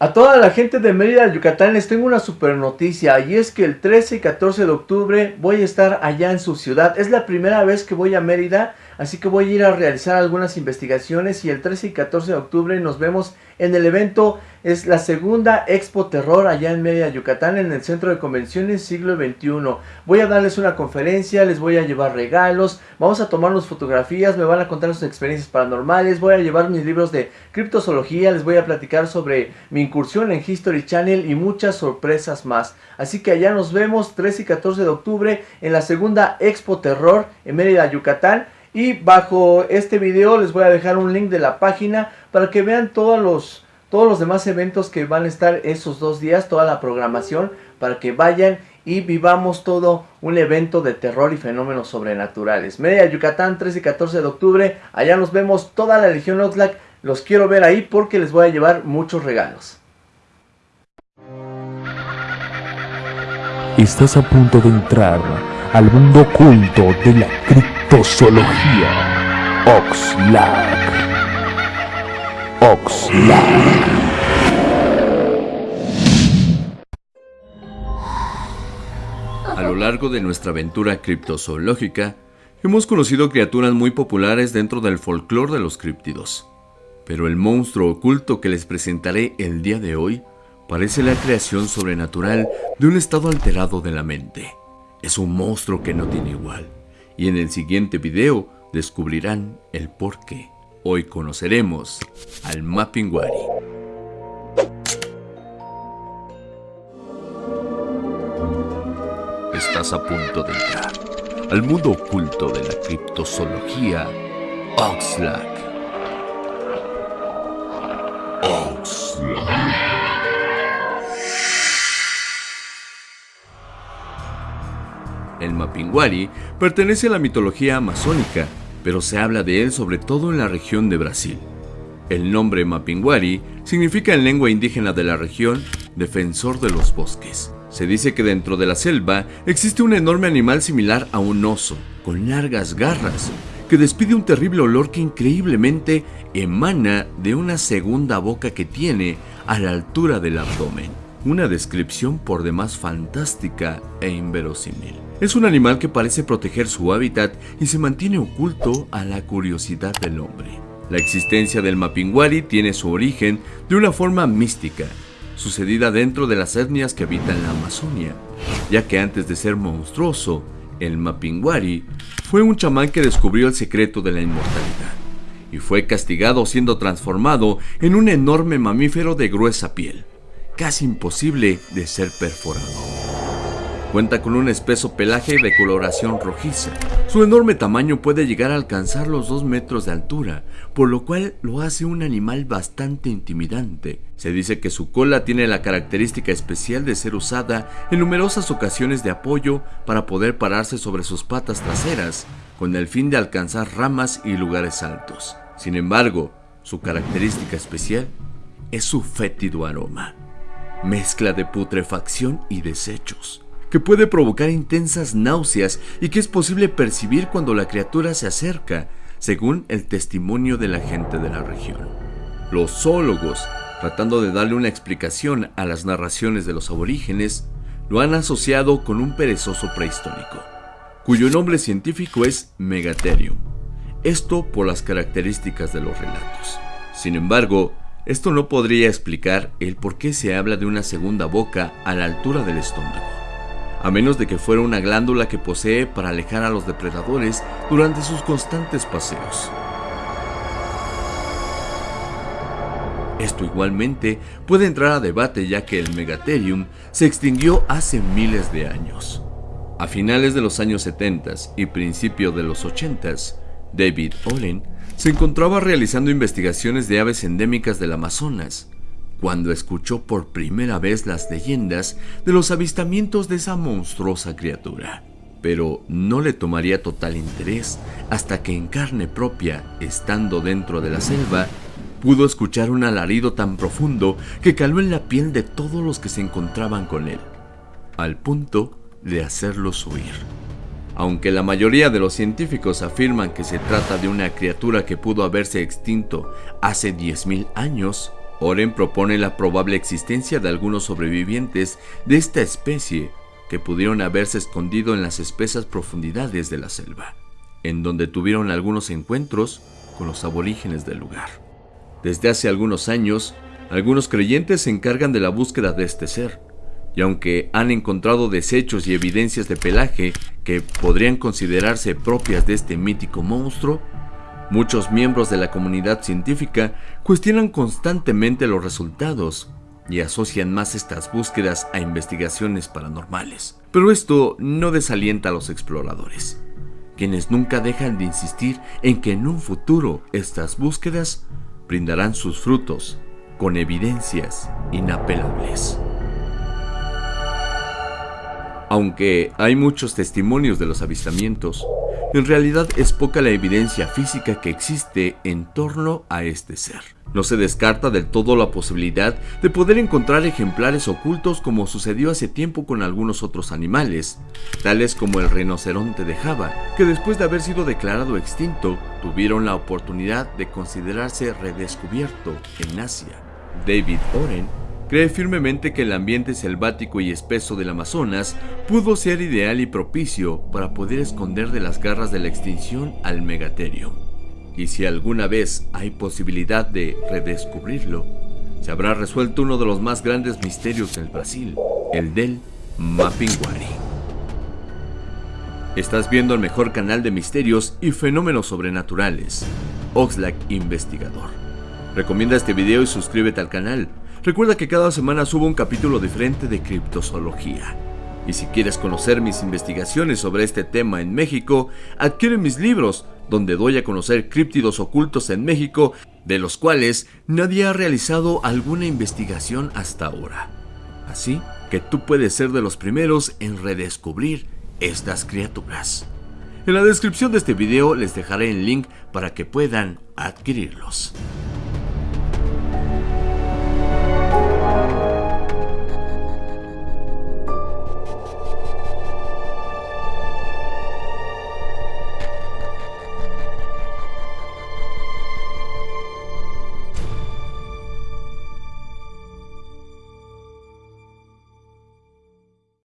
A toda la gente de Mérida, Yucatán, les tengo una super noticia y es que el 13 y 14 de octubre voy a estar allá en su ciudad. Es la primera vez que voy a Mérida, así que voy a ir a realizar algunas investigaciones y el 13 y 14 de octubre nos vemos en el evento. Es la segunda Expo Terror allá en Mérida, Yucatán, en el Centro de Convenciones Siglo XXI. Voy a darles una conferencia, les voy a llevar regalos, vamos a tomarnos fotografías, me van a contar sus experiencias paranormales, voy a llevar mis libros de criptozoología, les voy a platicar sobre mi incursión en History Channel y muchas sorpresas más. Así que allá nos vemos 13 y 14 de octubre en la segunda Expo Terror en Mérida, Yucatán. Y bajo este video les voy a dejar un link de la página para que vean todos los, todos los demás eventos que van a estar esos dos días, toda la programación, para que vayan y vivamos todo un evento de terror y fenómenos sobrenaturales. Mérida, Yucatán, 13 y 14 de octubre, allá nos vemos toda la Legión Oxlack los quiero ver ahí porque les voy a llevar muchos regalos. Estás a punto de entrar al mundo oculto de la criptozoología. Oxlack. Oxlack. A lo largo de nuestra aventura criptozoológica, hemos conocido criaturas muy populares dentro del folclore de los críptidos. Pero el monstruo oculto que les presentaré el día de hoy parece la creación sobrenatural de un estado alterado de la mente. Es un monstruo que no tiene igual. Y en el siguiente video descubrirán el por qué. Hoy conoceremos al Mappingwari. Estás a punto de entrar al mundo oculto de la criptozoología Oxlack. El Mapinguari pertenece a la mitología amazónica, pero se habla de él sobre todo en la región de Brasil. El nombre Mapinguari significa en lengua indígena de la región defensor de los bosques. Se dice que dentro de la selva existe un enorme animal similar a un oso, con largas garras, que despide un terrible olor que increíblemente emana de una segunda boca que tiene a la altura del abdomen. Una descripción por demás fantástica e inverosímil. Es un animal que parece proteger su hábitat y se mantiene oculto a la curiosidad del hombre. La existencia del Mapinguari tiene su origen de una forma mística, sucedida dentro de las etnias que habitan la Amazonia, ya que antes de ser monstruoso, el Mapinguari fue un chamán que descubrió el secreto de la inmortalidad y fue castigado siendo transformado en un enorme mamífero de gruesa piel, casi imposible de ser perforado. Cuenta con un espeso pelaje de coloración rojiza. Su enorme tamaño puede llegar a alcanzar los 2 metros de altura, por lo cual lo hace un animal bastante intimidante. Se dice que su cola tiene la característica especial de ser usada en numerosas ocasiones de apoyo para poder pararse sobre sus patas traseras, con el fin de alcanzar ramas y lugares altos. Sin embargo, su característica especial es su fétido aroma, mezcla de putrefacción y desechos que puede provocar intensas náuseas y que es posible percibir cuando la criatura se acerca, según el testimonio de la gente de la región. Los zoólogos, tratando de darle una explicación a las narraciones de los aborígenes, lo han asociado con un perezoso prehistórico, cuyo nombre científico es Megatherium. Esto por las características de los relatos. Sin embargo, esto no podría explicar el por qué se habla de una segunda boca a la altura del estómago a menos de que fuera una glándula que posee para alejar a los depredadores durante sus constantes paseos. Esto igualmente puede entrar a debate ya que el Megatherium se extinguió hace miles de años. A finales de los años 70 y principio de los 80, David Olin se encontraba realizando investigaciones de aves endémicas del Amazonas, cuando escuchó por primera vez las leyendas de los avistamientos de esa monstruosa criatura. Pero no le tomaría total interés hasta que en carne propia, estando dentro de la selva, pudo escuchar un alarido tan profundo que caló en la piel de todos los que se encontraban con él, al punto de hacerlos huir. Aunque la mayoría de los científicos afirman que se trata de una criatura que pudo haberse extinto hace 10.000 años, Oren propone la probable existencia de algunos sobrevivientes de esta especie que pudieron haberse escondido en las espesas profundidades de la selva, en donde tuvieron algunos encuentros con los aborígenes del lugar. Desde hace algunos años, algunos creyentes se encargan de la búsqueda de este ser, y aunque han encontrado desechos y evidencias de pelaje que podrían considerarse propias de este mítico monstruo, muchos miembros de la comunidad científica cuestionan constantemente los resultados y asocian más estas búsquedas a investigaciones paranormales. Pero esto no desalienta a los exploradores, quienes nunca dejan de insistir en que en un futuro estas búsquedas brindarán sus frutos con evidencias inapelables. Aunque hay muchos testimonios de los avistamientos, en realidad es poca la evidencia física que existe en torno a este ser. No se descarta del todo la posibilidad de poder encontrar ejemplares ocultos como sucedió hace tiempo con algunos otros animales, tales como el rinoceronte de Java, que después de haber sido declarado extinto, tuvieron la oportunidad de considerarse redescubierto en Asia. David Oren cree firmemente que el ambiente selvático y espeso del Amazonas pudo ser ideal y propicio para poder esconder de las garras de la extinción al megaterio. Y si alguna vez hay posibilidad de redescubrirlo, se habrá resuelto uno de los más grandes misterios del Brasil, el del Mapinguari. Estás viendo el mejor canal de misterios y fenómenos sobrenaturales, Oxlack Investigador. Recomienda este video y suscríbete al canal Recuerda que cada semana subo un capítulo diferente de criptozoología. Y si quieres conocer mis investigaciones sobre este tema en México, adquiere mis libros, donde doy a conocer críptidos ocultos en México, de los cuales nadie ha realizado alguna investigación hasta ahora. Así que tú puedes ser de los primeros en redescubrir estas criaturas. En la descripción de este video les dejaré el link para que puedan adquirirlos.